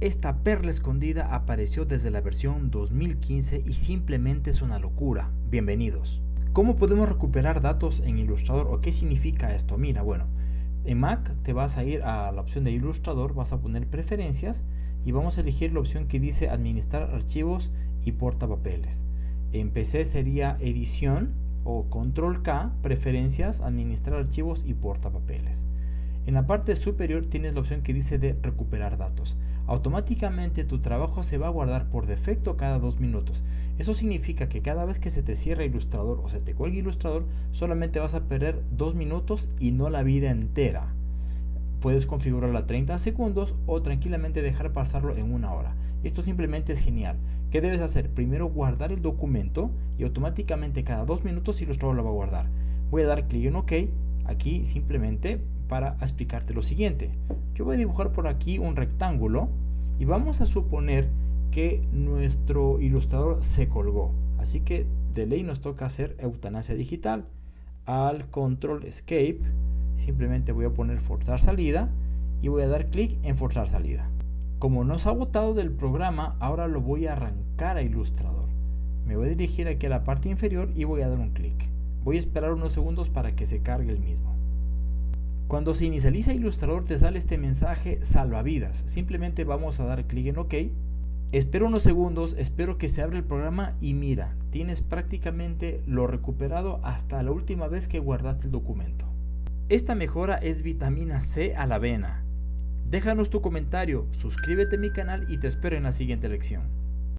Esta perla escondida apareció desde la versión 2015 y simplemente es una locura. Bienvenidos. ¿Cómo podemos recuperar datos en Illustrator o qué significa esto? Mira, bueno, en Mac te vas a ir a la opción de Illustrator, vas a poner preferencias y vamos a elegir la opción que dice administrar archivos y portapapeles. En PC sería edición o control K, preferencias, administrar archivos y portapapeles. En la parte superior tienes la opción que dice de recuperar datos. Automáticamente tu trabajo se va a guardar por defecto cada dos minutos. Eso significa que cada vez que se te cierra Ilustrador o se te cuelga Ilustrador, solamente vas a perder dos minutos y no la vida entera. Puedes configurarlo a 30 segundos o tranquilamente dejar pasarlo en una hora. Esto simplemente es genial. ¿Qué debes hacer? Primero guardar el documento y automáticamente cada dos minutos Ilustrador lo va a guardar. Voy a dar clic en OK aquí simplemente para explicarte lo siguiente. Yo voy a dibujar por aquí un rectángulo y vamos a suponer que nuestro ilustrador se colgó. Así que de ley nos toca hacer eutanasia digital. Al control escape simplemente voy a poner forzar salida y voy a dar clic en forzar salida. Como nos ha botado del programa, ahora lo voy a arrancar a Ilustrador. Me voy a dirigir aquí a la parte inferior y voy a dar un clic. Voy a esperar unos segundos para que se cargue el mismo. Cuando se inicializa Illustrator te sale este mensaje salvavidas. Simplemente vamos a dar clic en OK. Espero unos segundos, espero que se abra el programa y mira, tienes prácticamente lo recuperado hasta la última vez que guardaste el documento. Esta mejora es vitamina C a la avena. Déjanos tu comentario, suscríbete a mi canal y te espero en la siguiente lección.